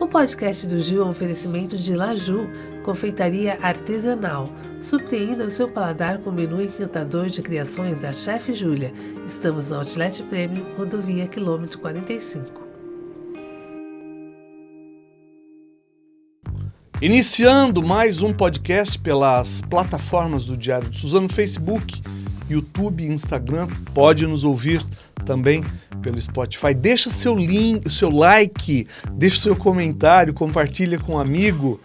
O podcast do Gil é um oferecimento de Laju, confeitaria artesanal. Surpreenda o seu paladar com o menu encantador de criações da Chefe Júlia. Estamos na Outlet Premium, rodovia quilômetro 45. Iniciando mais um podcast pelas plataformas do Diário de Suzano, Facebook, YouTube, Instagram, pode nos ouvir também pelo Spotify. Deixa seu link, seu like, deixa seu comentário, compartilha com um amigo.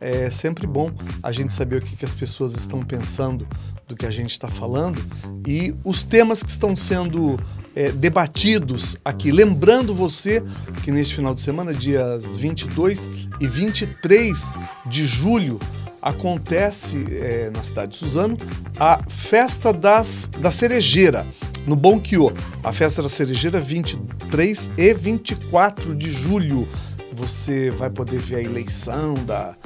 É sempre bom a gente saber o que, que as pessoas estão pensando do que a gente está falando e os temas que estão sendo é, debatidos aqui. Lembrando você que neste final de semana, dias 22 e 23 de julho, acontece é, na cidade de Suzano a Festa das, da Cerejeira, no Bom Quio. A Festa da Cerejeira 23 e 24 de julho. Você vai poder ver a eleição da,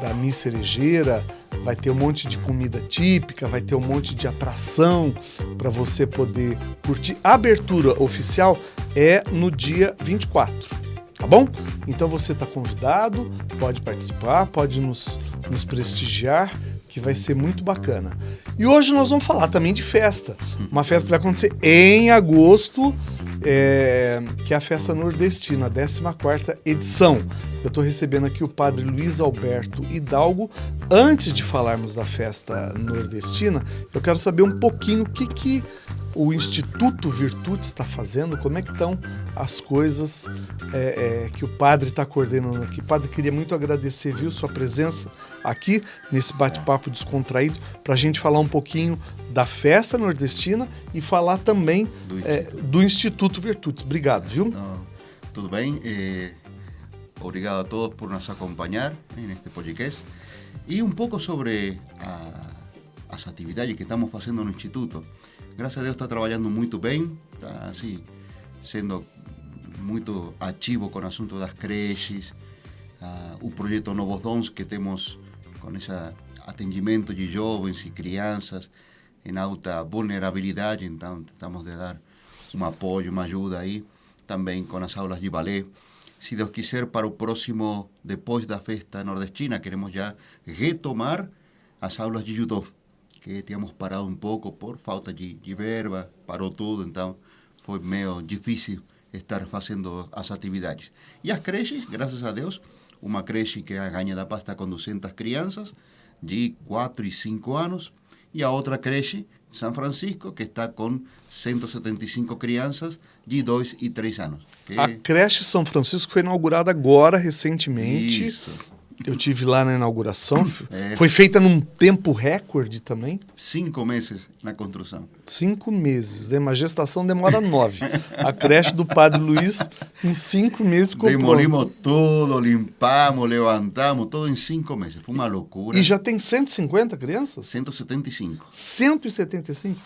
da Miss Cerejeira, vai ter um monte de comida típica, vai ter um monte de atração para você poder curtir. A abertura oficial é no dia 24 tá bom? Então você está convidado, pode participar, pode nos, nos prestigiar, que vai ser muito bacana. E hoje nós vamos falar também de festa, uma festa que vai acontecer em agosto, é, que é a festa nordestina, a 14ª edição. Eu estou recebendo aqui o padre Luiz Alberto Hidalgo. Antes de falarmos da festa nordestina, eu quero saber um pouquinho o que, que o Instituto Virtude está fazendo, como é que estão as coisas é, é, que o padre está coordenando aqui. Padre, queria muito agradecer, viu, sua presença aqui nesse bate-papo descontraído para a gente falar um pouquinho da festa nordestina e falar também do, é, do Instituto Virtudes. Obrigado, viu? Não, tudo bem. Obrigado a todos por nos acompanhar neste podcast. E um pouco sobre a, as atividades que estamos fazendo no Instituto. Gracias a Dios está trabajando muy bien, está así, siendo muy activo con asunto de las creches, uh, un proyecto Novos Dons que tenemos con ese atendimiento de jóvenes y crianças en alta vulnerabilidad, entonces tratamos de dar un apoyo, una ayuda ahí, también con las aulas de ballet. Si Dios quiser, para el próximo, después de la festa nordestina, queremos ya retomar las aulas de judo que tínhamos parado um pouco por falta de, de verba, parou tudo, então foi meio difícil estar fazendo as atividades. E as creches, graças a Deus, uma creche que é a Ganha da Paz está com 200 crianças de 4 e 5 anos, e a outra creche, São Francisco, que está com 175 crianças de 2 e 3 anos. Que... A creche São Francisco foi inaugurada agora, recentemente. Isso. Eu tive lá na inauguração. É. Foi feita num tempo recorde também? Cinco meses na construção. Cinco meses. Né? Uma gestação demora nove. A creche do Padre Luiz, em cinco meses ficou Demolimos tudo, limpamos, levantamos, tudo em cinco meses. Foi uma loucura. E já tem 150 crianças? 175. 175?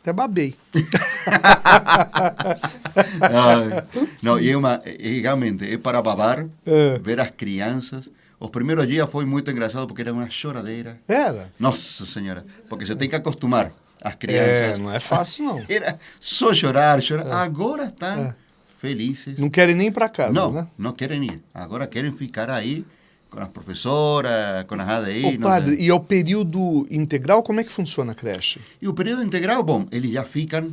Até babei. não, e é uma, realmente, é para babar, é. ver as crianças os primeiros dias foi muito engraçado porque era uma choradeira. Era? Nossa Senhora, porque você tem que acostumar as crianças. É, não é fácil não. Era só chorar, chorar. É. Agora estão é. felizes. Não querem nem ir para casa, não, né? Não querem ir. Agora querem ficar aí com as professoras, com as ADI. Ô, padre, e é o período integral, como é que funciona a creche? E o período integral, bom, eles já ficam,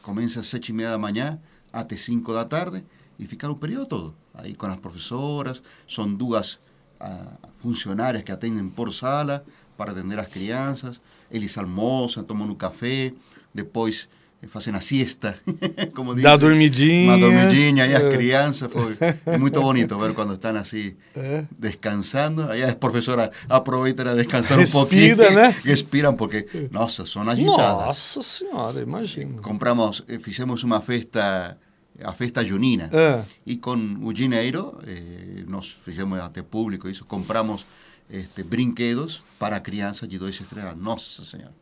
começa às sete e meia da manhã até cinco da tarde, e ficar o período todo. Aí com as professoras, são duas uh, funcionárias que atendem por sala para atender as crianças. Eles almoçam, tomam um café, depois fazem a siesta, como dizem. Dá dormidinha. Uma dormidinha, e as é. crianças, foi muito bonito ver quando estão assim, é. descansando, aí as professoras aproveitam a descansar Respira, um pouquinho, né? respiram, porque, nossa, são agitadas. Nossa senhora, imagina. Compramos, eh, fizemos uma festa a festa junina. É. E com o dinheiro, eh, nós fizemos até público isso, compramos este, brinquedos para crianças de dois estrelas. Nossa Senhora.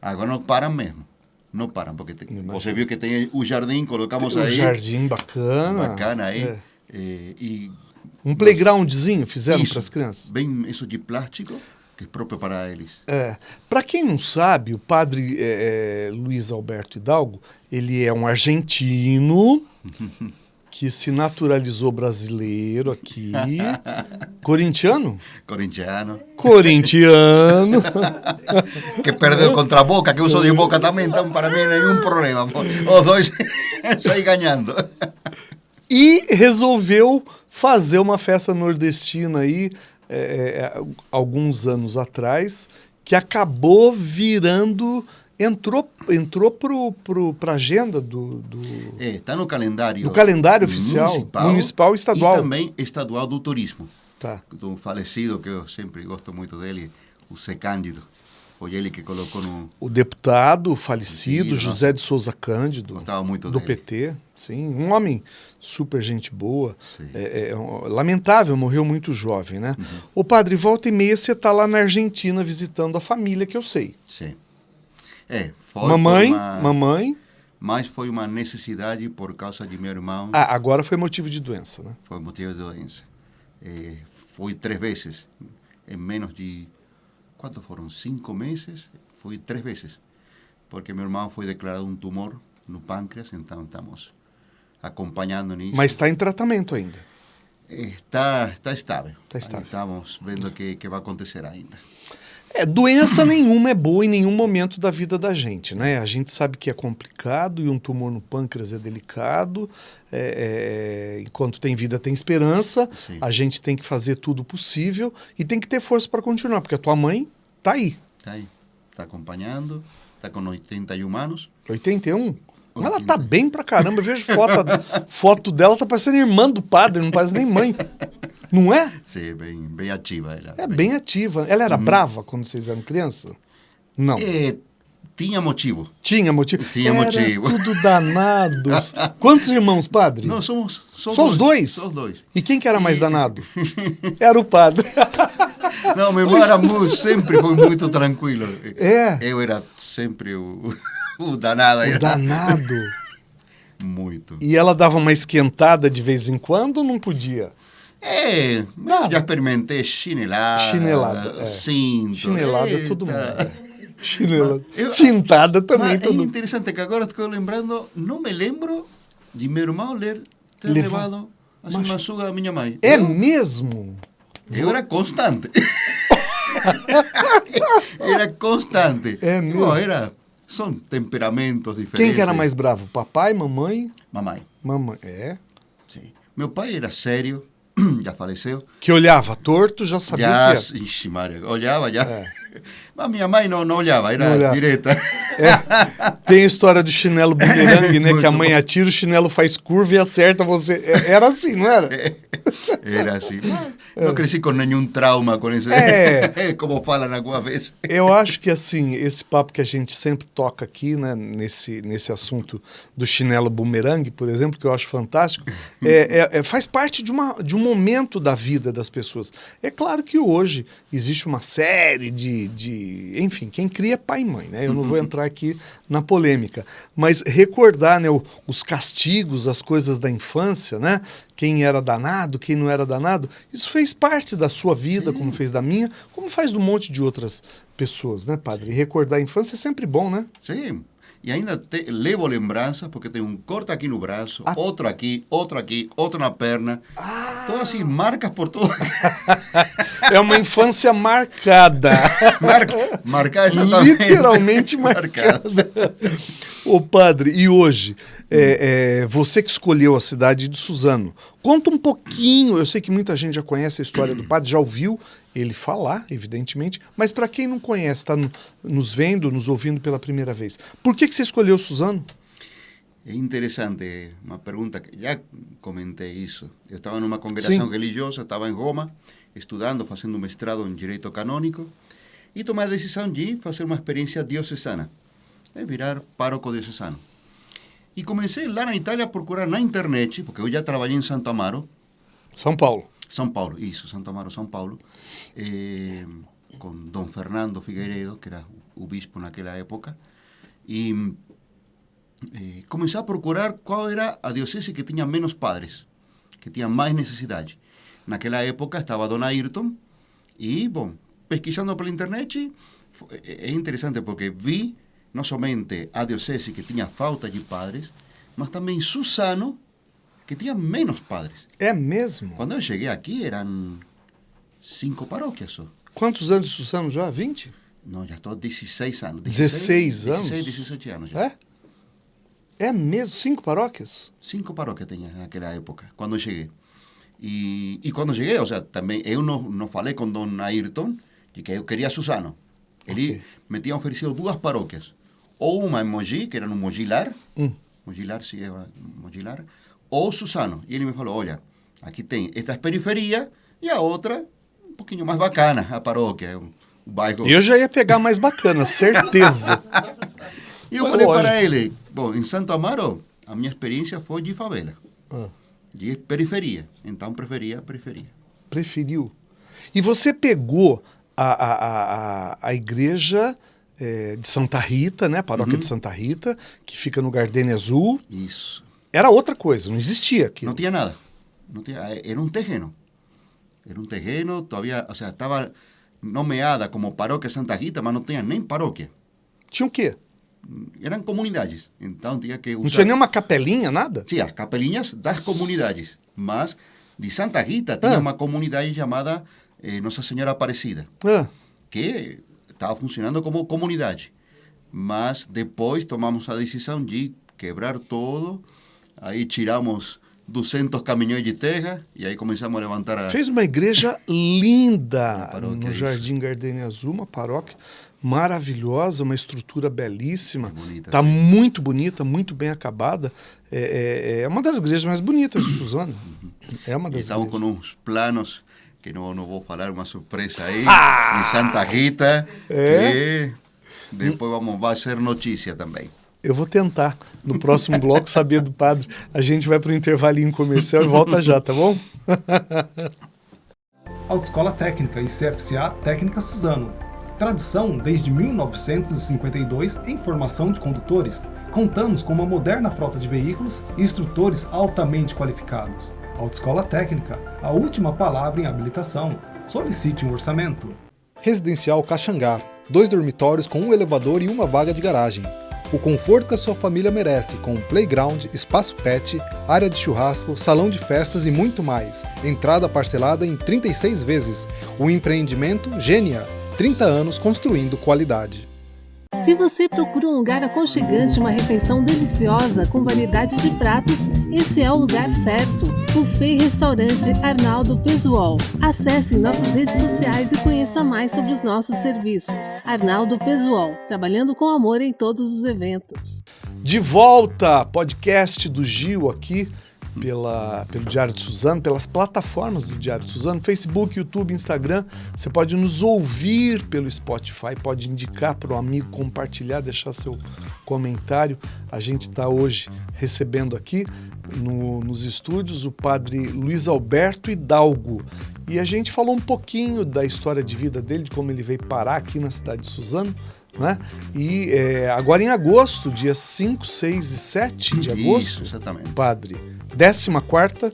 Agora não param mesmo. Não param, porque tem, você viu que tem o jardim, colocamos tem aí. Um jardim bacana. Bacana aí. É. Eh, e um playgroundzinho fizeram para as crianças? Bem, isso de plástico. que é próprio para eles. É. Para quem não sabe, o padre é, Luiz Alberto Hidalgo, ele é um argentino que se naturalizou brasileiro aqui. Corintiano? Corintiano. Corintiano. que perdeu contra a Boca, que eu sou de Boca também, então para mim nenhum problema. Os dois saí ganhando. E resolveu fazer uma festa nordestina aí, é, alguns anos atrás, que acabou virando entrou entrou pro, pro, pra agenda do, do é, está no calendário no calendário oficial municipal, municipal e estadual. e também estadual do turismo. Tá. Do falecido que eu sempre gosto muito dele o C Cândido foi ele que colocou no o deputado falecido José de Souza Cândido gostava muito do dele. PT sim um homem super gente boa. É, é, lamentável morreu muito jovem né? Uhum. o padre volta e meia você está lá na Argentina visitando a família que eu sei. Sim é, foi mamãe, uma... mamãe. Mas foi uma necessidade por causa de meu irmão. Ah, agora foi motivo de doença, né? Foi motivo de doença. É, foi três vezes, em menos de. Quanto foram? Cinco meses? Foi três vezes. Porque meu irmão foi declarado um tumor no pâncreas, então estamos acompanhando nisso. Mas está em tratamento ainda? Está, está estável. Está estável. Estamos vendo o que, que vai acontecer ainda. É, doença nenhuma é boa em nenhum momento da vida da gente, né? A gente sabe que é complicado e um tumor no pâncreas é delicado. É, é, enquanto tem vida, tem esperança. Sim. A gente tem que fazer tudo possível e tem que ter força para continuar, porque a tua mãe tá aí. Tá aí. Tá acompanhando, tá com 81 anos. 81? Ela tá bem pra caramba. Eu vejo foto, foto dela, tá parecendo irmã do padre, não parece nem mãe. Não é? Sim, bem, bem ativa ela. É bem, bem ativa. Ela era hum. brava quando vocês eram criança? Não. É, tinha motivo. Tinha motivo? Tinha era motivo. tudo danados. Quantos irmãos, padre? Não, somos, somos Só os dois? Só os dois. E quem que era mais e... danado? era o padre. Não, meu irmão era muito, sempre foi muito tranquilo. É? Eu era sempre o, o danado. O danado. muito. E ela dava uma esquentada de vez em quando ou não podia? É, Nada. já experimentei chinelada, chinelada é. cinto. Chinelada Eita. todo mundo. Chinelada. Eu, Cintada também. Mas todo... É interessante que agora estou lembrando, não me lembro de meu irmão ler ter Leva... levado a mas... da minha mãe. É eu, mesmo? Eu era constante. era constante. É mesmo? Não, era... São temperamentos diferentes. Quem que era mais bravo? Papai, mamãe? Mamãe. Mamãe, é? Sim. Meu pai era sério, já faleceu. Que olhava torto, já sabia já, que era. Ixi, Maria, olhava já. É. Mas minha mãe não, não olhava, era não olhava. direta. É. Tem a história do chinelo bumerangue, né? que a mãe atira, o chinelo faz curva e acerta você. É, era assim, não era? Era assim. Não cresci com nenhum trauma com isso. É. Como falam alguma vez. Eu acho que assim, esse papo que a gente sempre toca aqui, né, nesse, nesse assunto do chinelo bumerangue, por exemplo, que eu acho fantástico, é, é, é, faz parte de, uma, de um momento da vida das pessoas. É claro que hoje existe uma série de, de. Enfim, quem cria é pai e mãe, né? Eu não vou entrar aqui na polêmica. Mas recordar né, os castigos, as coisas da infância, né? Quem era danado, quem não era danado, isso fez parte da sua vida, Sim. como fez da minha, como faz do monte de outras pessoas, né, padre? E recordar a infância é sempre bom, né? Sim. E ainda te, levo lembranças, porque tem um corte aqui no braço, ah. outro aqui, outro aqui, outro na perna. Ah. Então, assim, marcas por todo. é uma infância marcada. Marca, marcada exatamente. Literalmente marcada. Ô padre, e hoje, é, é, você que escolheu a cidade de Suzano, conta um pouquinho, eu sei que muita gente já conhece a história do padre, já ouviu ele falar, evidentemente, mas para quem não conhece, está no, nos vendo, nos ouvindo pela primeira vez, por que, que você escolheu Suzano? É interessante, uma pergunta que já comentei isso. Eu estava numa congregação Sim. religiosa, estava em Roma, estudando, fazendo mestrado em Direito Canônico, e tomei a decisão de fazer uma experiência diocesana, é virar pároco diocesano. E comecei lá na Itália a procurar na internet, porque eu já trabalhei em Santo Amaro. São Paulo. São Paulo, isso, Santo Amaro, São Paulo, eh, com Dom Fernando Figueiredo, que era o bispo naquela época, e eh, comecei a procurar qual era a diocese que tinha menos padres, que tinha mais necessidade. Naquela época estava Dona Ayrton, e, bom, pesquisando pela internet, é interessante porque vi não somente a diocese que tinha falta de padres, mas também Susano, que tinha menos padres. É mesmo? Quando eu cheguei aqui, eram cinco paróquias só. Quantos anos de Susano já? 20? Não, já estou 16 anos. 16, anos? 16, 17 anos já. É? É mesmo? Cinco paróquias? Cinco paróquias tinha naquela época, quando eu cheguei. E, e quando cheguei, ou seja, também eu não, não falei com Dom Ayrton de que eu queria Susano. Ele Ok. me tinha oferecido duas paróquias. Ou uma em Mogi, que era no Mogilar, Hum. Mogilar, sim, Mogilar, ou Susano. E ele me falou, olha, aqui tem esta é periferia e a outra um pouquinho mais bacana, a paróquia, o, bairro. Eu já ia pegar mais bacana, certeza. E eu falei lógico. para ele, bom, em Santo Amaro, a minha experiência foi de favela, Ah, de periferia. Então, preferia a periferia. preferiu. E você pegou a, a, a, a- igreja eh, de Santa Rita, né? A paróquia Uhum. de Santa Rita, que fica no Gardenia Azul. Isso. Era outra coisa, não existia aqui. No tenía nada. No tenía- era un terreno. Era un terreno, todavía, o sea, estaba nomeada como parroquia Santa Rita, mas não tinha nem paróquia. Tinha o quê? Eram comunidades. Então tinha que Não usar... tinha nenhuma capelinha, nada? Sim, as capelinhas das comunidades. Mas de Santa Rita tinha Ah. uma comunidade chamada eh, Nossa Senhora Aparecida, Ah, que estava funcionando como comunidade. Mas depois tomamos a decisão de quebrar todo, aí tiramos 200 caminhões de terra e aí começamos a levantar a... fez uma igreja linda Uma no. Jardim Gardenia Azul, uma paróquia maravilhosa, uma estrutura belíssima. Bonita, Tá sim. muito bonita, muito bem acabada. É, é- é uma das igrejas mais bonitas de Suzano. É uma das estamos igrejas. com uns planos que não, não vou falar, uma surpresa aí, Ah! em Santa Rita, É? que depois vamos, vai ser notícia também. Eu vou tentar, no próximo bloco, saber do padre. A gente vai para o intervalinho comercial e volta já, tá bom? Autoescola Técnica e CFCA Técnica Suzano. Tradição desde 1952 em formação de condutores. Contamos com uma moderna frota de veículos e instrutores altamente qualificados. Autoescola Técnica, a última palavra em habilitação. Solicite um orçamento. Residencial Caxangá. Dois dormitórios com um elevador e uma vaga de garagem. O conforto que a sua família merece, com playground, espaço pet, área de churrasco, salão de festas e muito mais. Entrada parcelada em 36 vezes. O empreendimento Gênia. 30 anos construindo qualidade. Se você procura um lugar aconchegante, uma refeição deliciosa com variedade de pratos, esse é o lugar certo. Buffet Restaurante Arnaldo Pesuol. Acesse nossas redes sociais e conheça mais sobre os nossos serviços. Arnaldo Pesuol, trabalhando com amor em todos os eventos. De volta, podcast do Gil aqui pela, pelo Diário de Suzano, pelas plataformas do Diário de Suzano, Facebook, YouTube, Instagram. Você pode nos ouvir pelo Spotify, pode indicar para o amigo, compartilhar, deixar seu comentário. A gente está hoje recebendo aqui no- nos estúdios o padre Luiz Alberto Hidalgo. E a gente falou um pouquinho da história de vida dele, de como ele veio parar aqui na cidade de Suzano. Né? E é, agora em agosto, dia 5, 6 e 7 de Isso, agosto, exatamente. padre, 14ª,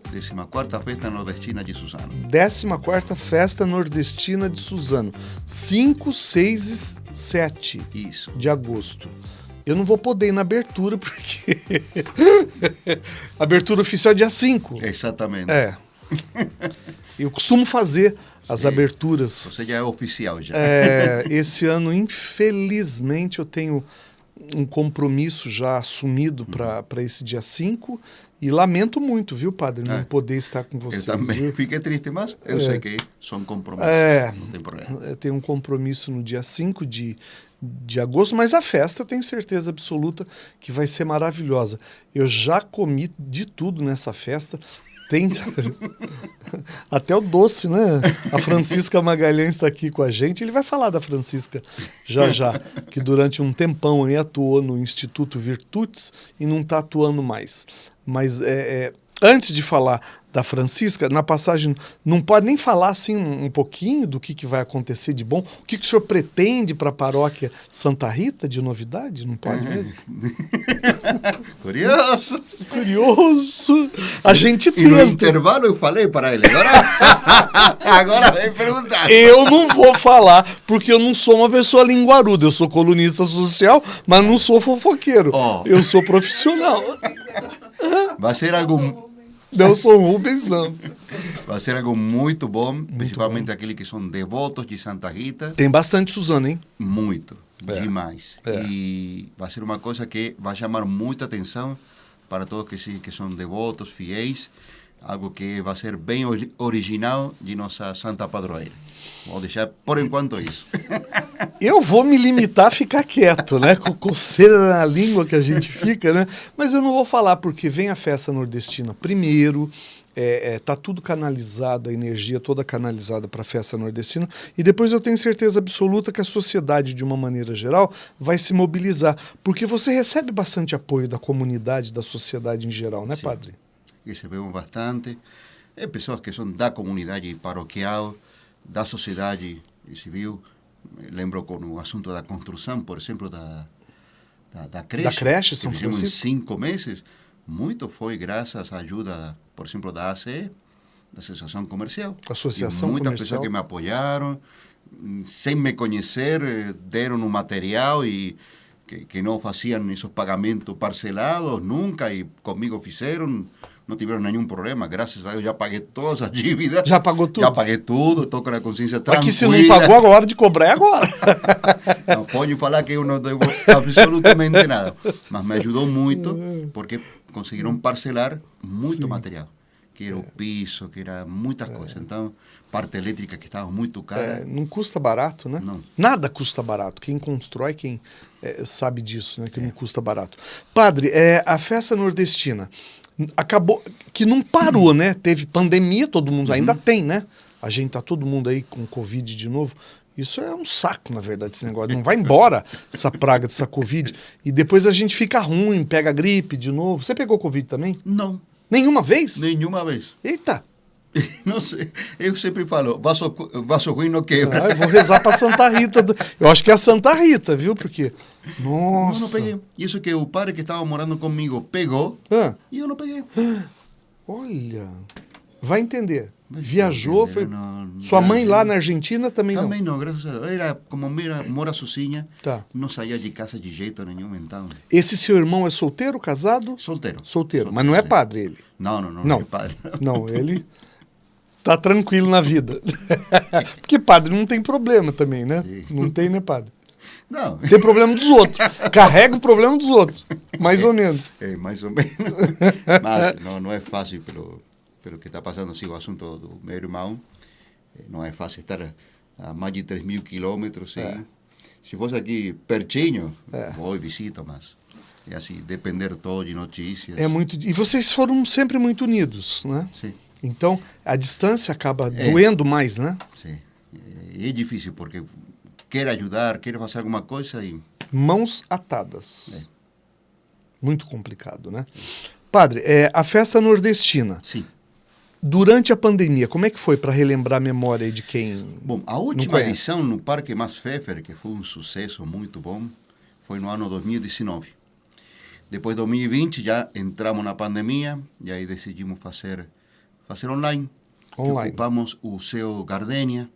14 Festa Nordestina de Suzano. 14ª Festa Nordestina de Suzano, 5, 6 e 7 Isso. de agosto. Eu não vou poder ir na abertura, porque abertura oficial é dia 5. Exatamente. É. Eu costumo fazer as É. aberturas. Você já é oficial já. É, esse ano, infelizmente, eu tenho um compromisso já assumido para esse dia 5 e lamento muito, viu, padre, não É. poder estar com Eu vocês. também viu? fiquei triste, mas eu sei que são compromissos. É. Não tem problema. Eu tenho um compromisso no dia 5 de, de agosto, mas a festa eu tenho certeza absoluta que vai ser maravilhosa. Eu já comi de tudo nessa festa. Tem até o doce, né? A Francisca Magalhães está aqui com a gente. Ele vai falar da Francisca já já, que durante um tempão aí atuou no Instituto Virtudes e não está atuando mais. Mas é, é, antes de falar da Francisca, na passagem, não pode nem falar assim um, um pouquinho do que, que vai acontecer de bom? O que, que o senhor pretende para a paróquia Santa Rita de novidade? Não pode mesmo? Curioso. Curioso. A gente E no intervalo eu falei para ele. Agora, agora vem perguntar. Eu não vou falar, porque eu não sou uma pessoa linguaruda. Eu sou colunista social, mas não sou fofoqueiro. Ó. Eu sou profissional. Vai ser algo, Não sou Rubens, não. vai ser algo muito bom, principalmente aqueles que são devotos de Santa Rita. Tem bastante Suzano, hein? Muito, É. demais. É. E vai ser uma coisa que vai chamar muita atenção para todos que, que são devotos, fiéis. Algo que vai ser bem ori- original de nossa Santa Padroeira. Vou deixar por enquanto isso. Eu vou me limitar a ficar quieto, né? Com coceira na língua que a gente fica, né? Mas eu não vou falar porque vem a festa nordestina primeiro, é, é, tá tudo canalizado, a energia toda canalizada para a festa nordestina, e depois eu tenho certeza absoluta que a sociedade, de uma maneira geral, vai se mobilizar, porque você recebe bastante apoio da comunidade, da sociedade em geral, né, Sim. padre? recebemos bastante. É pessoas que são da comunidade paroquial, da sociedade civil. Lembro com o assunto da construção, por exemplo, da, da, da creche. Da creche, São que fizemos em cinco meses. Muito foi graças à ajuda, por exemplo, da ACE, da Associação Comercial. Associação e muitas Comercial. pessoas que me apoiaram, sem me conhecer, deram um material e que, que não faziam esses pagamentos parcelados nunca e comigo fizeram. Não tiveram nenhum problema, graças a Deus já paguei todas as dívidas. Já pagou tudo? Já paguei tudo, estou com a consciência tranquila. Aqui se não pagou, agora de cobrar é agora. Não pode falar que eu não devo absolutamente nada. Mas me ajudou muito porque conseguiram parcelar muito material. Que era o piso, que era muitas coisas. Então, parte elétrica que estava muito cara. É, não custa barato, né? Não. Nada custa barato. Quem constrói, quem é, sabe disso, né? Que não custa barato. Padre, é, a festa nordestina acabou que não parou, né? Teve pandemia, todo mundo ainda tem, né? A gente tá todo mundo aí com Covid de novo. Isso é um saco, na verdade, esse negócio. Não vai embora essa praga dessa Covid. E depois a gente fica ruim, pega gripe de novo. Você pegou Covid também? Não, Nenhuma vez? nenhuma vez. Eita! Não sei. Eu sempre falo, vaso, vaso ruim não quebra. Ah, eu vou rezar pra Santa Rita. do- Eu acho que é a Santa Rita, viu? Porque. Não, Nossa. não peguei. Isso que o padre que estava morando comigo pegou Ah, e eu não peguei. olha. Vai entender. Vai Viajou, entender, foi. não- Sua mãe viajei. lá na Argentina também, Também não, graças a Deus. Era como mira, mora sozinha, Tá. não saía de casa de jeito nenhum, então. não. Esse seu irmão é solteiro, casado? Solteiro. Solteiro. Mas não é padre ele. Não, não, não, Não. não é padre. Não, ele tá tranquilo na vida. Porque padre não tem problema também, né? Não tem, né, padre? Não. Tem problema dos outros. Carrega o problema dos outros. Mais ou menos. É, mais ou menos. Mas não, não é fácil pelo, pelo que está passando assim, o assunto do meu irmão. Eh, Não é fácil estar a mais de 3 mil quilômetros. É. Se fosse aqui pertinho, É. vou e visito, mas é assim, depender todo de notícias. É muito. E vocês foram sempre muito unidos, né? Sim, Então, a distância acaba É. doendo mais, né? sim. É, difícil porque quer ajudar, quer fazer alguma coisa e Mãos atadas. É. Muito complicado, né? Padre, é, a festa nordestina, sim. durante a pandemia, como é que foi para relembrar a memória de quem. Bom, a última edição no Parque Mas Pfeffer, que foi um sucesso muito bom, foi no ano 2019. Depois de 2020 já entramos na pandemia e aí decidimos fazer fazer online. Que Online. ocupamos o Gardenia,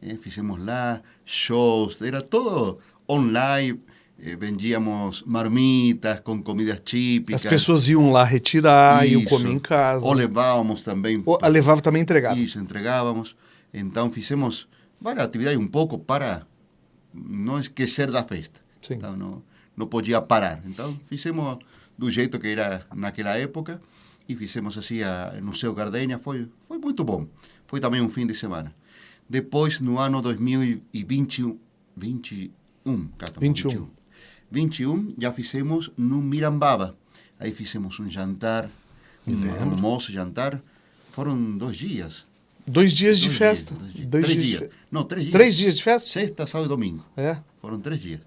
eh, lá shows, era todo online. eh, vendíamos marmitas com comidas típicas. As pessoas iam lá retirar, iam Isso. comer em casa. Ou levávamos também. Ou levava também entregada. Isso, entregávamos. Então fizemos várias atividades um pouco para não esquecer da festa. Sim. Então não, não podia parar. Então fizemos do jeito que era naquela época e fizemos assim a, no seu Gardenia. Foi, foi muito bom. Foi também um fim de semana. Depois, no ano 2021, 21, Cato, 21. 21, já fizemos no Mirambaba. Aí fizemos um jantar, um almoço, jantar. Foram dois dias. Dois dias de Dois festa. dias, dois dias. Dois três dias. dias. de Não, três dias. Três dias de festa? Sexta, sábado e domingo. É. Foram três dias.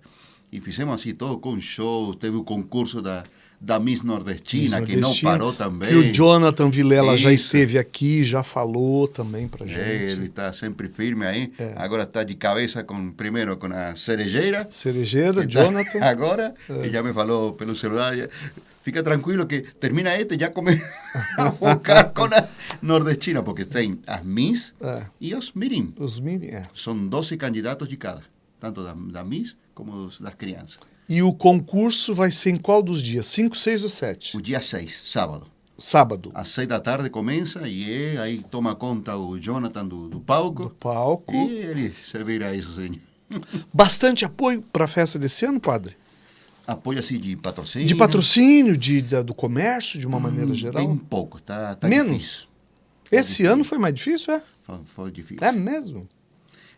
E fizemos assim, todo com show. Teve o concurso da, da Miss Nordestina, Miss que não Nordestina, parou também. Que o Jonathan Vilela já esteve aqui, já falou também pra gente. É, ele está sempre firme aí. Agora está de cabeça com primeiro com a cerejeira. Cerejeira, tá Jonathan. Agora, ele já me falou pelo celular. já, Fica tranquilo que termina este e já come a focar com a nordestina, porque tem as Miss É. e os Mirim. Os mini, é. São 12 candidatos de cada, tanto da, da Miss como das crianças. E o concurso vai ser em qual dos dias? 5, 6 ou 7? O dia 6, sábado. Sábado. Às 6 da tarde começa e é, aí toma conta o Jonathan do, do palco. Palco. E ele se vira isso, senhor. Bastante apoio para a festa desse ano, padre? Apoio assim de patrocínio. De patrocínio, de, da- do comércio, de uma maneira Hum, geral? Bem pouco, tá, tá Menos? difícil. Esse ano foi mais difícil, é? Foi, foi difícil. É mesmo?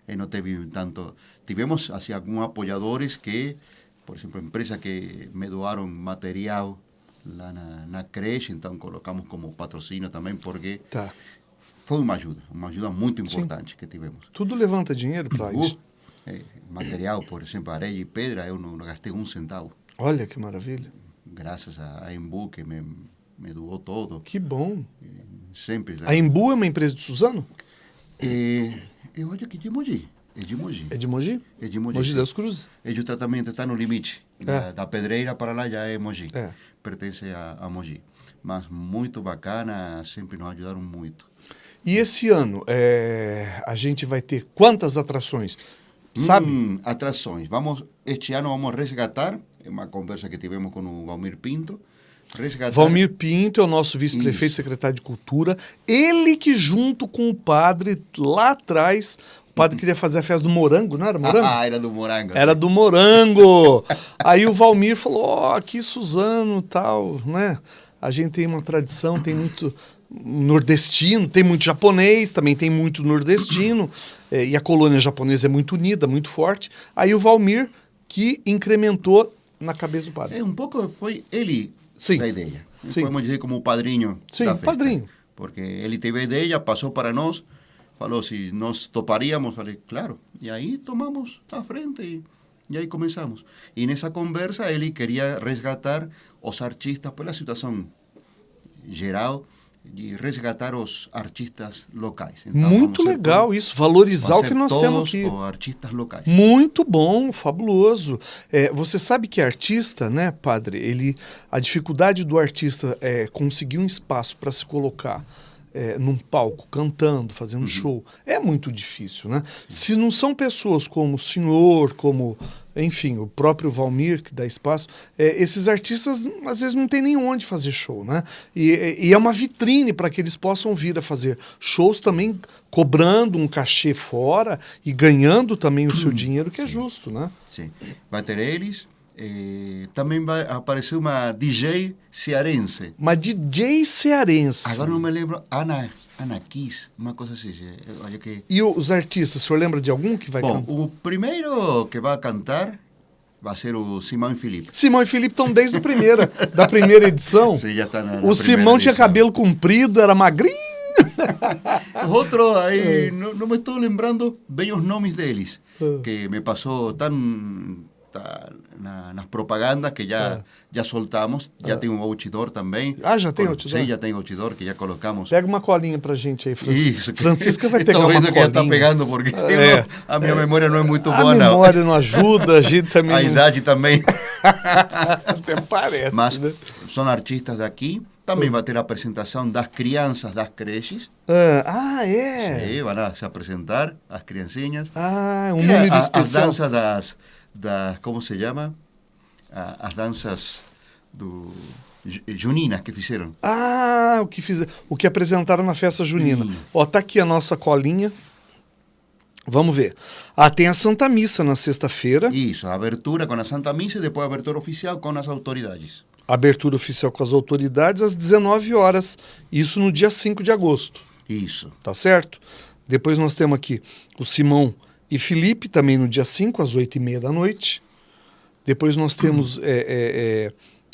E não teve tanto. Tivemos assim, alguns apoiadores que, por exemplo, empresas que me doaram material lá na, na creche, então colocamos como patrocínio também, porque Tá. foi uma ajuda, uma ajuda muito importante que tivemos. Tudo levanta dinheiro para isso. eh, material, por exemplo, areia e pedra, eu não, não gastei um centavo, Olha que maravilha. graças a, a Embu que me, me doou todo, Que bom. sempre. A Embu é uma empresa de Suzano? Eh, eu acho que de Mogi, é de Mogi. É de Mogi? É de Mogi. Mogi das Cruzes? Ele também está no limite. Da, da pedreira para lá já é Mogi. É. Pertence a, a Mogi. Mas muito bacana, sempre nos ajudaram muito. E esse ano, é, a gente vai ter quantas atrações? Sabe? Hum, atrações. Vamos, este ano vamos resgatar, é uma conversa que tivemos com o Valmir Pinto, resgatar... Valmir Pinto é o nosso vice-prefeito secretário de Cultura. Ele que, junto com o padre, lá atrás, o padre queria fazer a festa do morango, não era morango? Ah, era do Morango. Era do morango. Aí o Valmir falou: Ó, aqui Suzano tal, né? A gente tem uma tradição, tem muito nordestino, tem muito japonês, também tem muito nordestino. eh, e a colônia japonesa é muito unida, muito forte. Aí o Valmir que incrementou na cabeça do padre. É, um pouco foi ele Sim. da ideia. Sim. Podemos dizer como o padrinho Sim, da festa. padrinho. Porque ele teve a ideia, passou para nós, falou se nós toparíamos, falei, claro. E aí tomamos a frente e, e aí começamos. E nessa conversa ele queria resgatar os artistas pela situação geral de resgatar os artistas locais. Então, muito legal isso, valorizar o que nós temos aqui. artistas locais. Muito bom, fabuloso. É, você sabe que artista, né, padre? Ele, a dificuldade do artista é conseguir um espaço para se colocar é, num palco, cantando, fazendo Uhum. um show, é muito difícil, né? Se não são pessoas como o senhor, como, enfim, o próprio Valmir, que dá espaço, é, esses artistas às vezes não tem nem onde fazer show, né? E, e é uma vitrine para que eles possam vir a fazer shows também cobrando um cachê fora e ganhando também o seu dinheiro, que é justo, né? Sim. Vai ter eles. Eh, também vai aparecer uma DJ cearense. Uma DJ cearense. Agora não me lembro. Ana, Ana Kiss, uma coisa assim. acho que... E os artistas, o senhor lembra de algum que vai Bom, cantar? o primeiro que vai cantar vai ser o Simão e Felipe. Simão e Felipe estão desde a primeira, da primeira edição. Sim, já está na, na o Simão tinha edição. cabelo comprido, era magrinho. Os outros aí, não, não me estou lembrando bem os nomes deles, Ah. que me passou tão tá na, nas propagandas que já, já soltamos. Já tem um outdoor também. Ah, já tem outdoor? Sim, já tem outdoor que já colocamos. Pega uma colinha pra gente aí, Francisca. Isso. que- Francisca vai pegar uma vendo que já está colinha. pegando, porque É. não- a minha memória não é muito a boa, não. memória não ajuda, a gente também A não... idade também. Até parece, Mas né? são artistas daqui. Também vai ter a apresentação das crianças das creches. Ah, ah, é? Sim, vão se apresentar as criancinhas. Ah, um é número a- As especial. danças das, das. Como se chama? A- As danças do. ju- Juninas que fizeram. Ah, o que fiz, o que apresentaram na festa junina. Hum. Ó, tá aqui a nossa colinha. Vamos ver. Ah, tem a Santa Missa na sexta-feira. Isso, a abertura com a Santa Missa e depois a abertura oficial com as autoridades. Abertura oficial com as autoridades às 19 horas. Isso no dia 5 de agosto. Isso. Tá certo? Depois nós temos aqui o Simão e Felipe, também no dia 5, às 8 e meia da noite. Depois nós temos é, é, é,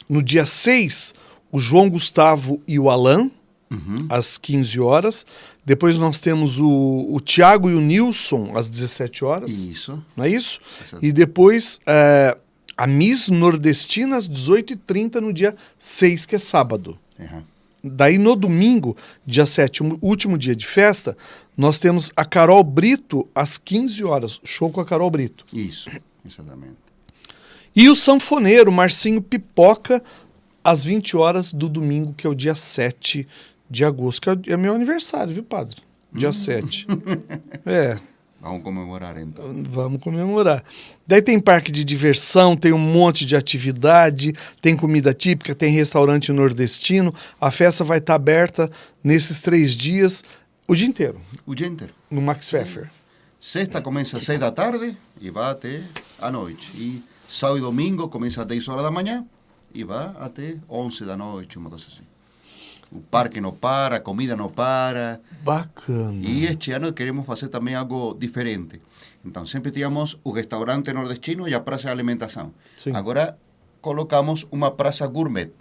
no dia 6 o João Gustavo e o Alain, Uhum. às 15 horas. Depois nós temos o, o Tiago e o Nilson, às 17 horas. Isso. Não é isso? Exato. E depois, é, a Miss Nordestina às 18h30 no dia 6, que é sábado. Ajá. Daí no domingo, dia 7, o último dia de festa, nós temos a Carol Brito às 15 horas. Show com a Carol Brito. Isso, exatamente. E o sanfoneiro Marcinho Pipoca às 20 horas do domingo, que é o dia 7 de agosto, que é meu aniversário, viu, padre? Dia 7. É, Vamos comemorar então. vamos comemorar. Daí tem parque de diversão, tem um monte de atividade, tem comida típica, tem restaurante nordestino. A festa vai estar aberta nesses três dias, o dia inteiro, O dia inteiro. no Max Pfeffer. Sexta começa às 6 da tarde e vai até a noite. E sábado e domingo começa às 10 horas da manhã e vai até 11 da noite, uma coisa assim. O parque não para, a comida não para. Bacana. E este ano queremos fazer também algo diferente. Então, sempre tínhamos o restaurante nordestino e a praça de alimentação. Sim. Agora colocamos uma praça gourmet.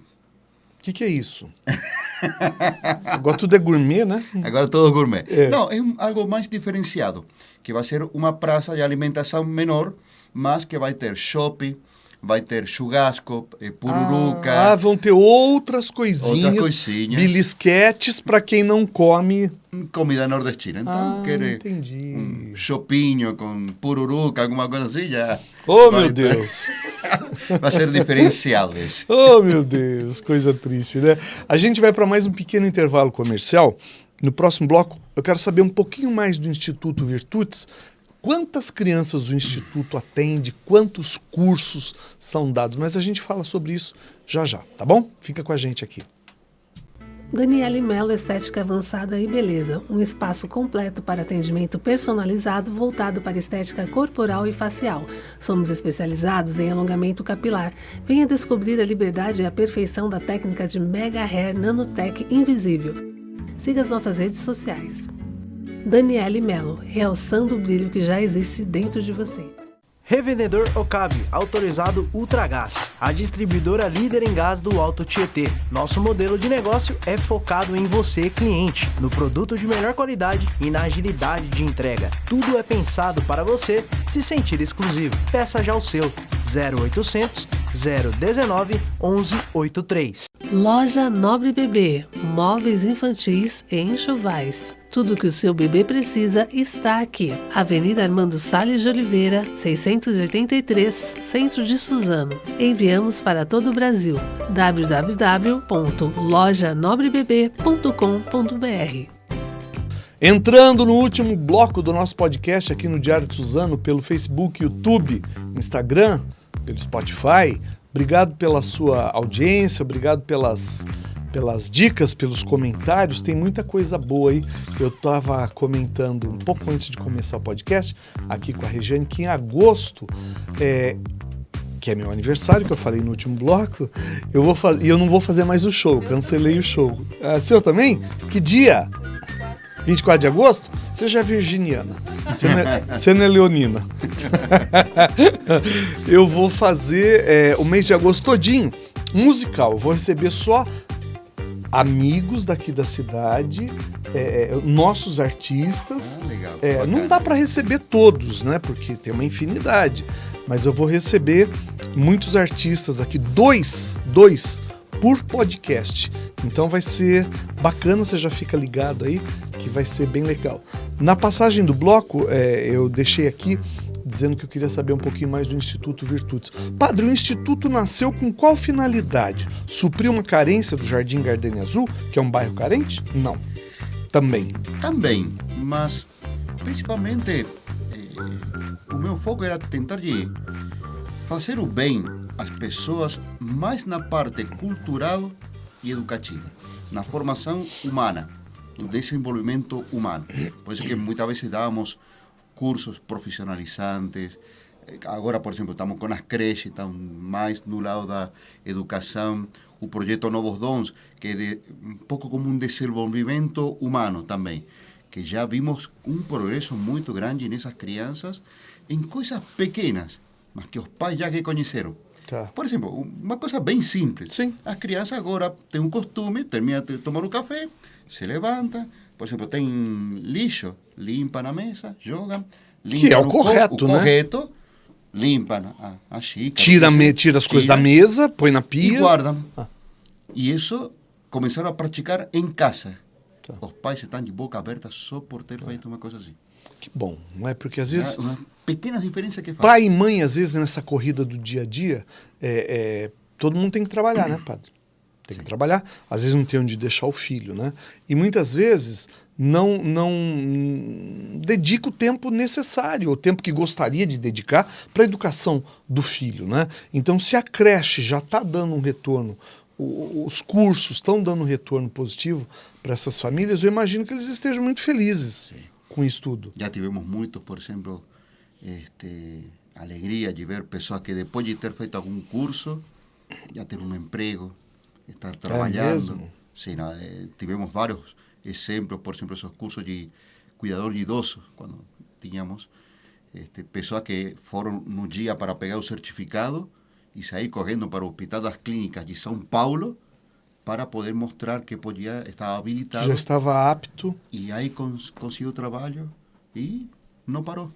O que, que é isso? Agora tudo é gourmet, né? Agora todo gourmet. É. Não, é um- algo mais diferenciado, que vai ser uma praça de alimentação menor, mas que vai ter shopping, vai ter churrasco, eh, pururuca, Ah, vão ter outras coisinhas, Outras coisinhas. belisquetes para quem não come. comida nordestina. Então, Ah, quer entendi. um chopinho com pururuca, alguma coisa assim, já... Oh, vai meu ter- Deus. vai ser diferencial esse. Oh, meu Deus, coisa triste, né? A gente vai para mais um pequeno intervalo comercial. No próximo bloco, eu quero saber um pouquinho mais do Instituto Virtudes. Quantas crianças o Instituto atende? Quantos cursos são dados? Mas a gente fala sobre isso já já, tá bom? Fica com a gente aqui. Daniele Mello Estética Avançada e Beleza, um espaço completo para atendimento personalizado voltado para estética corporal e facial. Somos especializados em alongamento capilar. Venha descobrir a liberdade e a perfeição da técnica de Mega Hair Nanotech Invisível. Siga as nossas redes sociais. Daniele Mello, realçando o brilho que já existe dentro de você. Revendedor Okabe, autorizado Ultragás, a distribuidora líder em gás do Alto Tietê. Nosso modelo de negócio é focado em você, cliente, no produto de melhor qualidade e na agilidade de entrega. Tudo é pensado para você se sentir exclusivo. Peça já o seu 0800 019 1183. Loja Nobre Bebê, móveis infantis e enxovais. Tudo que o seu bebê precisa está aqui. Avenida Armando Salles de Oliveira, 683, Centro de Suzano. Enviamos para todo o Brasil. www.lojanobrebebê.com.br Entrando no último bloco do nosso podcast aqui no Diário de Suzano, pelo Facebook, YouTube, Instagram, pelo Spotify. Obrigado pela sua audiência, obrigado pelas, pelas dicas, pelos comentários. Tem muita coisa boa aí. Eu estava comentando um pouco antes de começar o podcast, aqui com a Regiane, que em agosto é, que é meu aniversário, que eu falei no último bloco, eu vou fazer, e eu não vou fazer mais o show, cancelei o show. Ah, seu também? Que dia? 24 de agosto? Virginiana. Você não é, você não é leonina. eu vou fazer é, o mês de agosto todinho musical. Vou receber só amigos daqui da cidade, é, é, nossos artistas. Ah, legal. É, não dá para receber todos, né? Porque tem uma infinidade. Mas eu vou receber muitos artistas aqui, dois, dois por podcast. Então vai ser bacana, você já fica ligado aí, que vai ser bem legal. Na passagem do bloco, é, eu deixei aqui dizendo que eu queria saber um pouquinho mais do Instituto Virtudes. Padre, o Instituto nasceu com qual finalidade? Suprir uma carência do Jardim Gardenia Azul, que é um bairro carente? Não. Também. Também, mas principalmente eh, o meu foco era tentar de fazer o bem às pessoas mais na parte cultural e educativa, na formação humana, no desenvolvimento humano. Por isso que muitas vezes dávamos cursos profissionalizantes. Eh, Agora, por exemplo, estamos com as creches, estão mais no lado da educação. O projeto Novos Dons, que é de, um pouco como um desenvolvimento humano também. Que já vimos um progresso muito grande nessas crianças em coisas pequenas, mas que os pais já reconheceram. Tá. Por exemplo, uma coisa bem simples. Sim. As crianças agora têm um costume, termina de tomar um café, se levanta, por exemplo, tem lixo, limpa na mesa, joga, limpa Que é o correto, o né? correto, limpan a, a xícara. Tira, me, tira as coisas tira da mesa, põe na E pia. guardam. Ah. E isso começaram a praticar em casa. Tá. Os pais estão de boca aberta só por ter feito uma coisa assim. Que bom, não é? Porque às vezes Uma pequena diferença que faz. pai e mãe, às vezes, nessa corrida do dia a dia, é, é, todo mundo tem que trabalhar, né, padre? Tem que trabalhar. Às vezes não tem onde deixar o filho, né? E muitas vezes não, não dedica o tempo necessário, o tempo que gostaria de dedicar para a educação do filho, né? Então, se a creche já está dando um retorno, o- os cursos estão dando um retorno positivo para essas famílias, eu imagino que eles estejam muito felizes com isso tudo. Já tivemos muitos, por exemplo, este, alegria de ver pessoas que depois de ter feito algum curso, já ter um emprego, estar trabalhando. mesmo? Sim, eh, tivemos vários exemplos, por exemplo, esos cursos de cuidador de idosos, quando tínhamos, este, pessoas que foram no dia para pegar o certificado e sair correndo para o Hospital das Clínicas de São Paulo para poder mostrar que podia, estava habilitado Já estava apto. e aí cons conseguiu trabalho e não parou.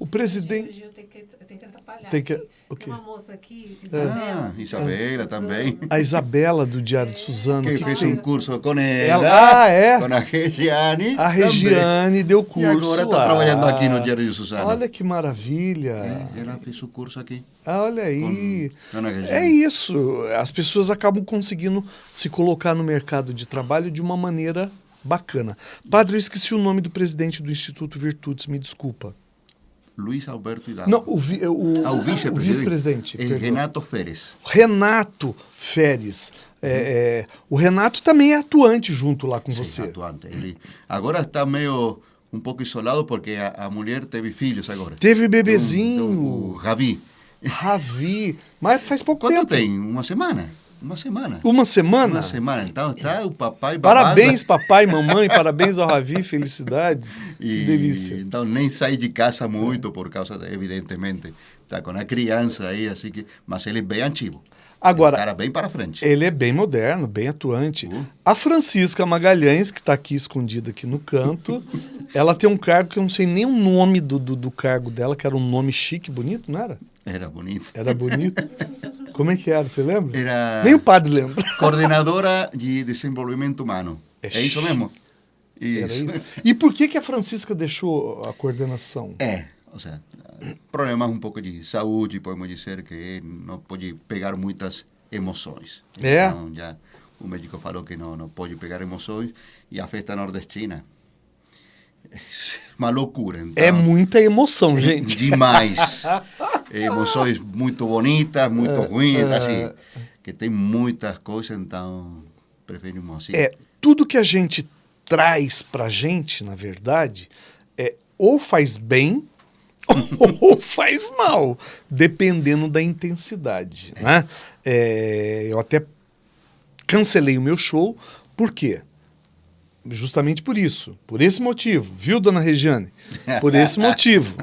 O presidente. Gil, tem que, tem que atrapalhar. Tem que-? Tem uma moça aqui, Ah, Isabela. Isabela também. A Isabela do Diário de Suzano. Que que fez tem- um curso com ela, Ela- ah, é? com a Regiane. A Regiane deu curso. E agora está trabalhando aqui no Diário de Suzano. Olha que maravilha. É, ela fez o curso aqui. Ah, Olha aí. Com Dona Regiane. É isso. As pessoas acabam conseguindo se colocar no mercado de trabalho de uma maneira bacana. Padre, eu esqueci o nome do presidente do Instituto Virtudes, me desculpa. Luiz Alberto Hidalgo. Não, o, vi- o, Ah, o vice-presidente. vice-presidente, É perdão. Renato Férez. Renato Feres. É, é, o Renato também é atuante junto lá com Sim, você. atuante. Ele agora está meio um pouco isolado porque a, a mulher teve filhos agora. Teve bebezinho. tem um- o Ravi. Ravi. Mas faz pouco Quanto tempo. tem? Uma semana? Uma semana. Uma semana? Uma semana. Então está o papai babado. Parabéns, papai, mamãe, parabéns ao Ravi, felicidades. Que E, delícia. Então nem sai de casa muito por causa, de, evidentemente, está com a criança aí, assim que, mas ele é bem ativo. Agora, cara bem para frente. Ele é bem moderno, bem atuante. Uh. A Francisca Magalhães, que está aqui escondida aqui no canto, ela tem um cargo que eu não sei nem o nome do, do, do cargo dela, que era um nome chique, bonito, não era? Era bonito. Era bonito. Como é que era, você lembra? Era Nem o padre lembra. coordenadora de desenvolvimento humano. É É, isso mesmo? Era isso. E por que, que a Francisca deixou a coordenação? É, ou seja, problemas um pouco de saúde, podemos dizer que não pode pegar muitas emoções. É? Então, já o médico falou que não, não pode pegar emoções e a festa nordestina uma loucura. Então, É muita emoção, gente. Demais. Emoções muito bonitas, É, muito ruins, assim, que tem muitas coisas, então preferimos assim. É, tudo que a gente traz pra gente, na verdade, é ou faz bem ou faz mal, dependendo da intensidade, né? É, eu até cancelei o meu show, por quê? Justamente por isso, por esse motivo, viu, dona Regiane? Por esse motivo,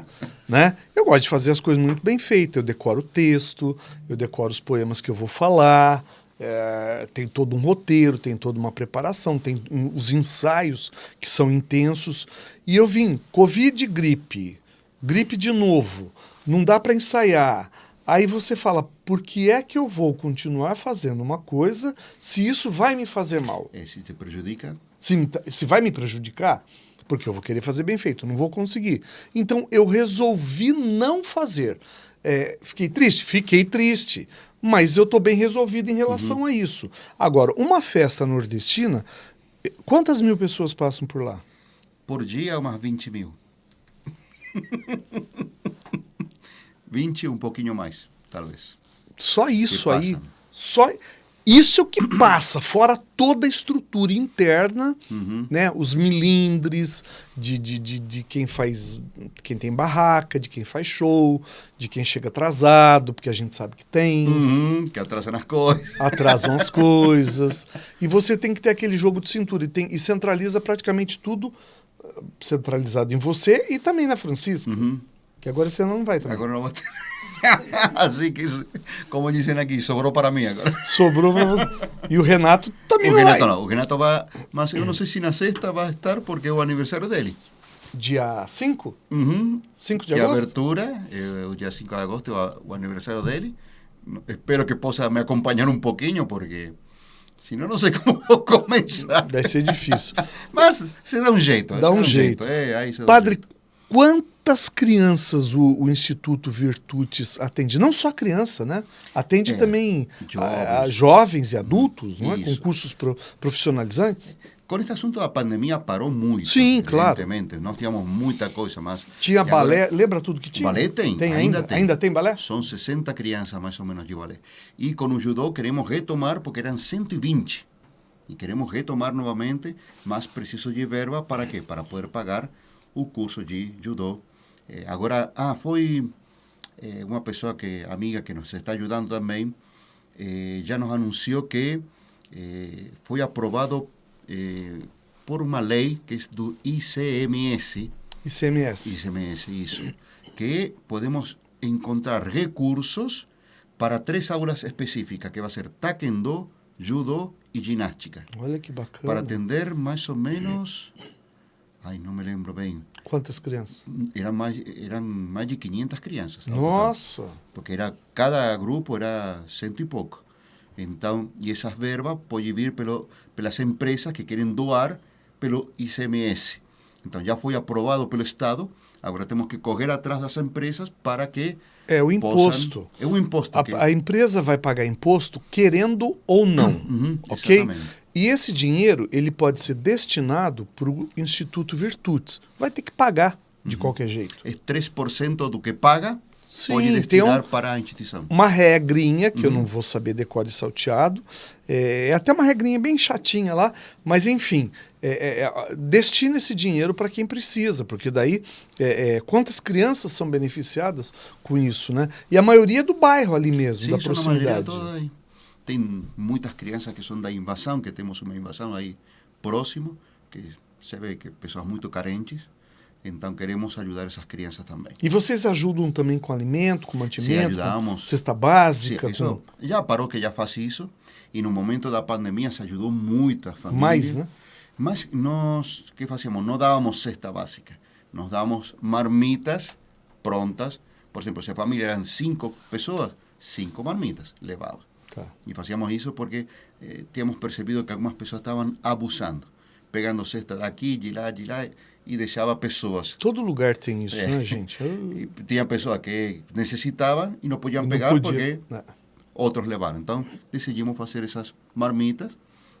né? Eu gosto de fazer as coisas muito bem feitas, eu decoro o texto, eu decoro os poemas que eu vou falar, é, tem todo um roteiro, tem toda uma preparação, tem um- os ensaios que são intensos. E eu vim, Covid, gripe, gripe de novo, não dá para ensaiar. Aí você fala, por que é que eu vou continuar fazendo uma coisa se isso vai me fazer mal? É, se te prejudica, Se, se vai me prejudicar, porque eu vou querer fazer bem feito, não vou conseguir. Então eu resolvi não fazer. É, fiquei triste? Fiquei triste. Mas eu estou bem resolvido em relação a isso. Agora, uma festa nordestina, eh, quantas mil pessoas passam por lá? por dia umas 20 mil. 20 um pouquinho mais, talvez. Só isso aí. Só isso que passa, fora toda a estrutura interna, Uhum. né? Os milindres de, de, de, de quem faz, quem tem barraca, de quem faz show, de quem chega atrasado, porque a gente sabe que tem, Uhum, que atrasam as coisas. atrasam as coisas. E você tem que ter aquele jogo de cintura e, tem, e centraliza praticamente tudo eh, centralizado em você e também na Francisca. Uhum. Que agora você não vai também. Agora não vou ter. assim que, isso, como dizem aqui, sobrou para mim agora. Sobrou você. E o Renato também O não Renato vai. não, o Renato vai, mas eu não sei se na sexta vai estar porque é o aniversário dele. dia 5? Uhum. 5 de Que a agosto? abertura, o dia 5 de agosto, o, o aniversário dele. Espero que possa me acompanhar um pouquinho, porque senão não sei como vou começar. Deve ser difícil. Mas se dá um jeito. Dá se um jeito. É, aí se dá um Padre, jeito. Quantas crianças o, o Instituto Virtudes atende? Não só criança, né? Atende É, também jovens. a- a jovens e adultos, não é? com cursos pro- profissionalizantes. Com este assunto da pandemia parou muito. Sim, claro. Nós tínhamos muita coisa, mas... Tinha agora balé, lembra tudo que tinha? Balé tem, tem ainda ainda, tem. ainda tem balé? São 60 crianças mais ou menos de balé. E com o judô queremos retomar, porque eram 120. E queremos retomar novamente, mas preciso de verba para quê? Para poder pagar o curso de judô. Eh, agora, ah, foi eh, uma pessoa que amiga que nos está ajudando também, eh, já nos anunciou que eh, foi aprovado eh, por uma lei que é do ICMS, ICMS. ICMS, isso, que podemos encontrar recursos para três aulas específicas, que vai ser taekwondo, judô e ginástica, Olha que bacana. para atender mais ou menos, ai, não me lembro bem, Quantas crianças? eram mais, eram mais de 500 crianças. total. Nossa! porque era cada grupo era cento e pouco. Então, e essas verbas podem vir pelo, pelas empresas que querem doar pelo ICMS. Então, já foi aprovado pelo Estado, agora temos que correr atrás das empresas para que É o possam- imposto. É um imposto. que- A, a empresa vai pagar imposto querendo ou não, Uhum, ok? exatamente. E esse dinheiro ele pode ser destinado para o Instituto Virtudes. Vai ter que pagar de Uhum. qualquer jeito. É 3% do que paga, Sim, pode tem um- para a instituição. Uma regrinha que eu Uhum. não vou saber decore e salteado. É, é até uma regrinha bem chatinha lá, mas enfim, é, é, é, destina esse dinheiro para quem precisa, porque daí é, é, quantas crianças são beneficiadas com isso, né? E a maioria do bairro ali mesmo, Sim, da proximidade. toda. Tem muitas crianças que são da invasão, que temos uma invasão aí próximo, que se vê que pessoas muito carentes. Então queremos ajudar essas crianças também. E vocês ajudam também com alimento, com mantimento, ajudamos. com cesta Sim, básica, isso, com já parou que já faz isso. E no momento da pandemia se ajudou muitas famílias. mais, né? Mas nós, que fazíamos? Não dávamos cesta básica. Nós dávamos marmitas prontas. Por exemplo, se a família eram cinco pessoas, cinco marmitas levava. Tá. E fazíamos isso porque eh, tínhamos percebido que algumas pessoas estavam abusando, pegando cesta daqui, de lá, de lá, e deixava pessoas. Todo lugar tem isso, É. né, gente? Eu- tinha pessoas que necessitavam e não podiam não pegar podia, porque né? outros levaram. Então, decidimos fazer essas marmitas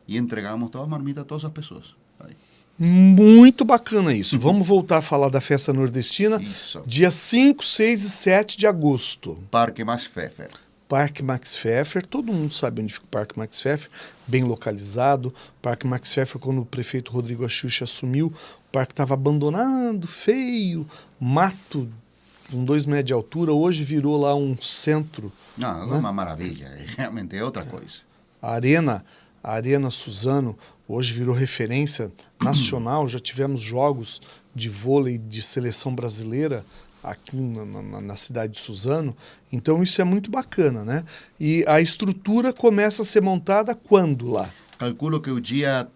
e entregamos todas as marmitas a todas as pessoas. Aí. Muito bacana isso. Vamos voltar a falar da festa nordestina. Isso. Dia 5, 6 e 7 de agosto. Parque Mais Pfeffer. Parque Max Pfeffer, todo mundo sabe onde fica o Parque Max Pfeffer, bem localizado. Parque Max Pfeffer, quando o prefeito Rodrigo Axuxa assumiu, o parque estava abandonado, feio, mato com dois metros de altura. Hoje virou lá um centro, Não, é uma maravilha. Realmente é outra coisa. a Arena, a Arena Suzano, hoje virou referência nacional. Já tivemos jogos de vôlei de seleção brasileira aqui na, na- na cidade de Suzano. Então isso é muito bacana, né? E a estrutura começa a ser montada quando lá? Calculo que o dia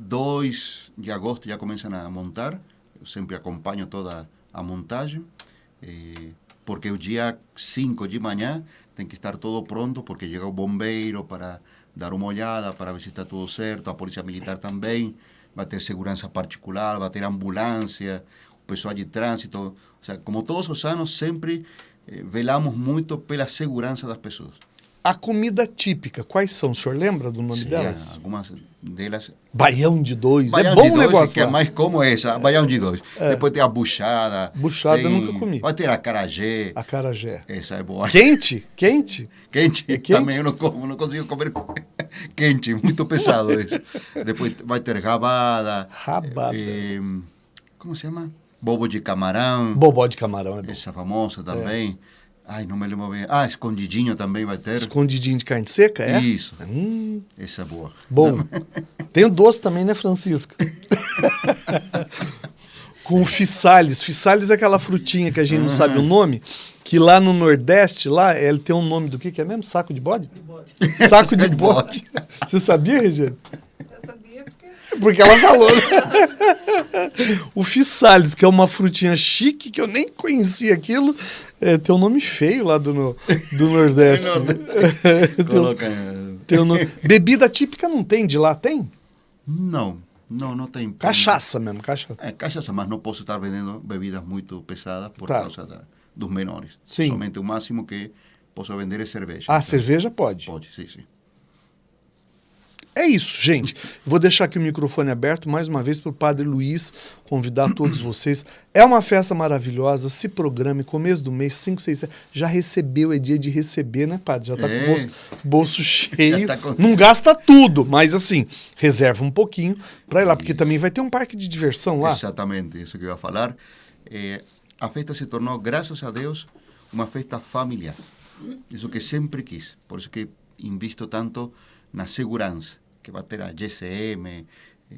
2 de agosto já começam a montar. Eu sempre acompanho toda a montagem. eh, porque o dia 5 de manhã tem que estar todo pronto, porque chega o bombeiro para dar uma olhada, para ver se está tudo certo, a polícia militar também, vai ter segurança particular, vai ter ambulância, o pessoal de trânsito. Como todos os anos, sempre eh, velamos muito pela segurança das pessoas. A comida típica, quais são? O senhor lembra do nome Sim, delas? algumas delas Baião de dois. Baião é bom de dois, negócio que é mais como essa, baião de dois. Depois tem a buchada. Buchada tem- nunca comi. Vai ter a carajé. Acarajé. Essa é boa. Quente? Quente? Quente, É quente? também eu não como, não consigo comer quente, muito pesado isso. Depois vai ter rabada. Rabada. eh, como se chama? Bobo de camarão. Bobó de camarão é bom. Essa famosa também. Ai, não me lembro bem. Ah, escondidinho também vai ter. Escondidinho de carne seca, é? Isso. Hum, Essa é boa. bom. Tem o doce também, né, Francisco? Com fissales. Fissales é aquela frutinha que a gente não sabe o nome, que lá no Nordeste, lá, ele tem um nome do que que é mesmo? Saco de bode? Saco de de bode. Você sabia, Regiane? Eu sabia porque Porque ela falou. né? o Fissales, que é uma frutinha chique, que eu nem conhecia aquilo, é, tem um nome feio lá do, no- do Nordeste. tem, Coloca... tem um nome- Bebida típica não tem, de lá tem? Não, não, não tem. Cachaça mesmo, cachaça. É, cachaça, mas não posso estar vendendo bebidas muito pesadas por Tá. causa da- dos menores. Sim. Somente o máximo que posso vender é cerveja. Ah, Então, cerveja pode. Pode, sim, sim. É isso, gente. Vou deixar aqui o microfone aberto mais uma vez para o Padre Luiz convidar todos vocês. É uma festa maravilhosa. Se programe, começo do mês, 5, 6, 7. Já recebeu, é dia de receber, né, Padre? Já está com É. o bolso, bolso cheio. tá com- Não gasta tudo, mas assim, reserva um pouquinho para ir lá, porque também vai ter um parque de diversão lá. Exatamente, isso que eu ia falar. Eh, a festa se tornou, graças a Deus, uma festa familiar. Isso que sempre quis. Por isso que invisto tanto na segurança, que vai ter a GCM, eh,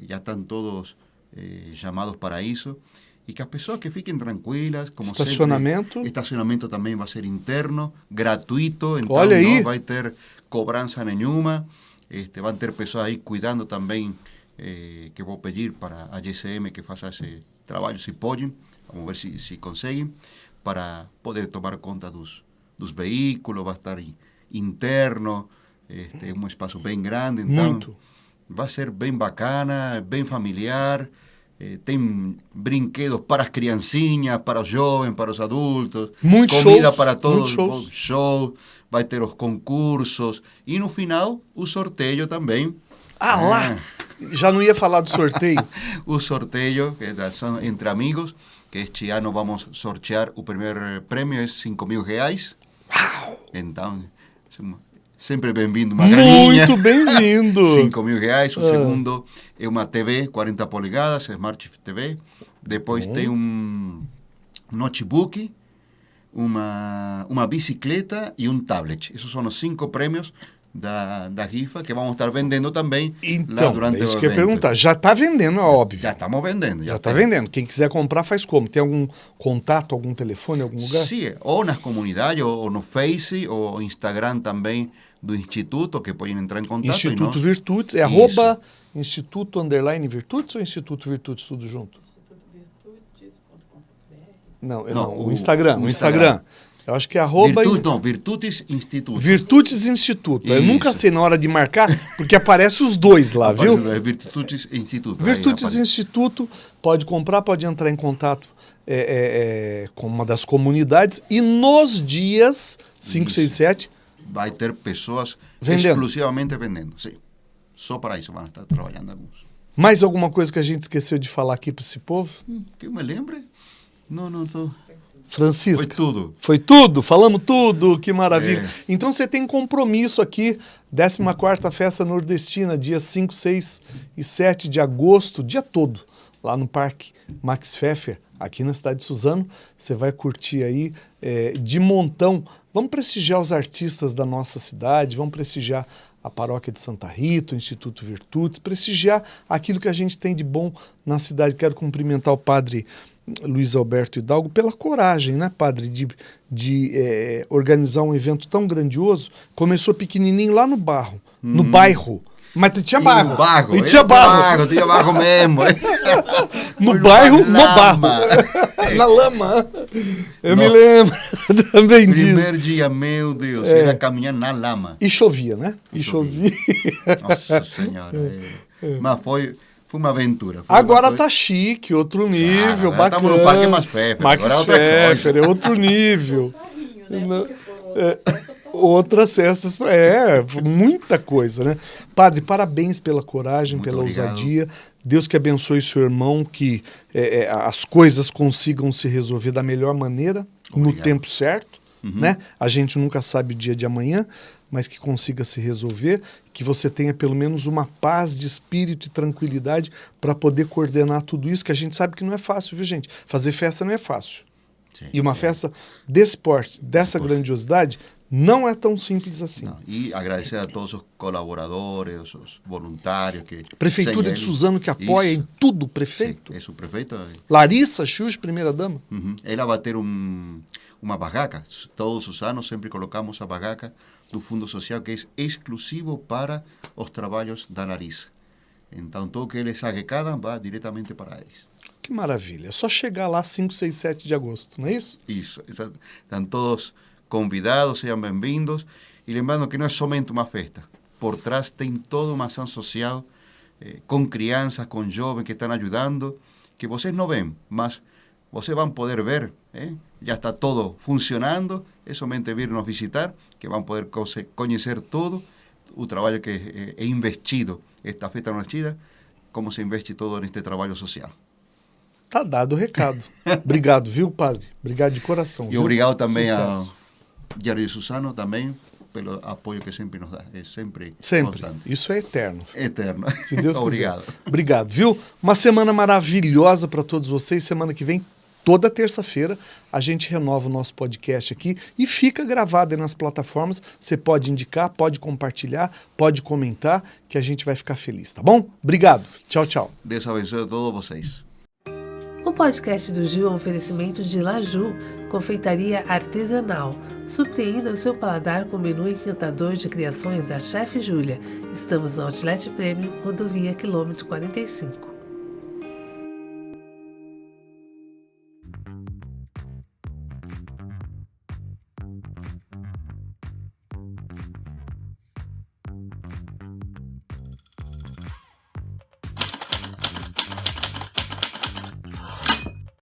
já estão todos eh, chamados para isso. E que as pessoas que fiquem tranquilas, como Estacionamento? sempre. Estacionamento também vai ser interno, gratuito, então Olha aí. não vai ter cobrança nenhuma. Este, vão ter pessoas aí cuidando também, eh, que vou pedir para a GCM que faça esse trabalho, se podem, vamos ver se, se conseguem, para poder tomar conta dos, dos veículos, vai estar aí interno, este, um espaço bem grande, então Muito. vai ser bem bacana, bem familiar. eh, tem brinquedos para as criancinhas, para os jovens, para os adultos. Muitos comida shows, para todos, shows. show, vai ter os concursos e no final o sorteio também. Ah, lá! Já não ia falar do sorteio. o sorteio que da- são entre amigos, que este ano vamos sortear o primeiro prêmio é 5 mil reais. Então, sem- sempre bem-vindo uma graninha. Muito bem-vindo. 5 mil reais. O Ah. segundo é uma TV 40 polegadas, Smart TV. Depois tem um notebook, uma, uma bicicleta e um tablet. Esses são os cinco prêmios da, da rifa que vamos estar vendendo também lá Então, durante é isso o que eu ia evento. perguntar. Já está vendendo, é óbvio. Já estamos vendendo. Já está vendendo. Quem quiser comprar, faz como? Tem algum contato, algum telefone, algum lugar? Sim, ou nas comunidades, ou, ou no Face, ou Instagram também do Instituto, que podem entrar em contato. Instituto nós- Virtudes. É Isso. arroba Instituto Underline Virtudes ou Instituto Virtudes, tudo junto? Não, eu Não, não, o, o- Instagram. O o Instagram. Instagram. Eu acho que é arroba Virtu- não, Virtudes Instituto. Virtudes Instituto. Eu Isso. nunca sei na hora de marcar, porque aparece os dois lá, viu? É Virtudes Instituto. Virtudes. Instituto pode comprar, pode entrar em contato é, é, é, com uma das comunidades e nos dias 5, Isso. 6, 7 Vai ter pessoas Vendendo. exclusivamente vendendo. Sim. Só para isso vão estar trabalhando alguns. mais alguma coisa que a gente esqueceu de falar aqui para esse povo? Hum, Que eu me lembre? Não, não, não. Francisca. Foi tudo. Foi tudo, falamos tudo, que maravilha. É. Então você tem compromisso aqui, 14ª Festa Nordestina, dia 5, 6 e 7 de agosto, dia todo, lá no Parque Max Pfeffer, aqui na cidade de Suzano. Você vai curtir aí é, de montão. Vamos prestigiar os artistas da nossa cidade, vamos prestigiar a paróquia de Santa Rita, o Instituto Virtudes, prestigiar aquilo que a gente tem de bom na cidade. Quero cumprimentar o padre Luiz Alberto Hidalgo pela coragem, né, padre, de, de eh, organizar um evento tão grandioso. Começou pequenininho lá no barro, no bairro. Mas tinha barro. No barro. E é tinha barro. Tinha barro mesmo. No bairro, no barro. Na lama. Eu me Nossa. lembro também disso. Primeiro dia, meu Deus, É. era caminhar na lama. E chovia, né? E E chovia. chovia. Nossa Senhora. é. Mas foi, foi uma aventura. foi Agora uma tá coisa- chique, outro nível, agora bacana. estamos no Parque Max Pfeffer, Max agora é outra é outro nível. Não, é, outras festas, é, muita coisa, né? Padre, parabéns pela coragem, Muito pela obrigado. ousadia. Deus que abençoe seu irmão, que é, é, as coisas consigam se resolver da melhor maneira, no Obrigado. tempo certo, Uhum. né? A gente nunca sabe o dia de amanhã, mas que consiga se resolver, que você tenha pelo menos uma paz de espírito e tranquilidade para poder coordenar tudo isso, que a gente sabe que não é fácil, viu, gente? Fazer festa não é fácil. Sim. E uma festa desse porte, dessa grandiosidade, não é tão simples assim. Não, E agradecer a todos os colaboradores, os voluntários que. Prefeitura de eles- Suzano que apoia Isso. em tudo, Sim, prefeito. isso, o prefeito. Larissa Chus, primeira-dama. Uhum. Ela vai ter um, uma barraca. Todos os anos sempre colocamos a barraca do Fundo Social, que é exclusivo para os trabalhos da Larissa. Então, tudo que eles arrecadam vai diretamente para eles. Que maravilha. É só chegar lá 5, 6, 7 de agosto, não é isso? Isso, exato. Estão todos convidados, sejam bem-vindos. E lembrando que não é somente uma festa. Por trás tem toda uma ação social eh, com crianças, com jovens que estão ajudando, que vocês não veem, mas vocês vão poder ver. Eh? Já está todo funcionando, é somente vir nos visitar, que vão poder conhecer todo o trabalho que é, é investido, esta festa nascida, como se investe todo neste trabalho social. Tá dado o recado. obrigado, viu, padre? Obrigado de coração. E viu? obrigado também Sucesso. ao Diário de Susano, também, pelo apoio que sempre nos dá. É sempre, Sempre. constante. Isso é eterno. Eterno. Se Deus quiser. Obrigado. Obrigado, viu? Uma semana maravilhosa para todos vocês. Semana que vem, toda terça-feira, a gente renova o nosso podcast aqui e fica gravado aí nas plataformas. Você pode indicar, pode compartilhar, pode comentar, que a gente vai ficar feliz, tá bom? Obrigado. Tchau, tchau. Deus abençoe a todos vocês. O podcast do Gil é um oferecimento de Laju, confeitaria artesanal. Surpreenda o seu paladar com o menu encantador de criações da chefe Júlia. Estamos na Outlet Premium, rodovia quilômetro 45.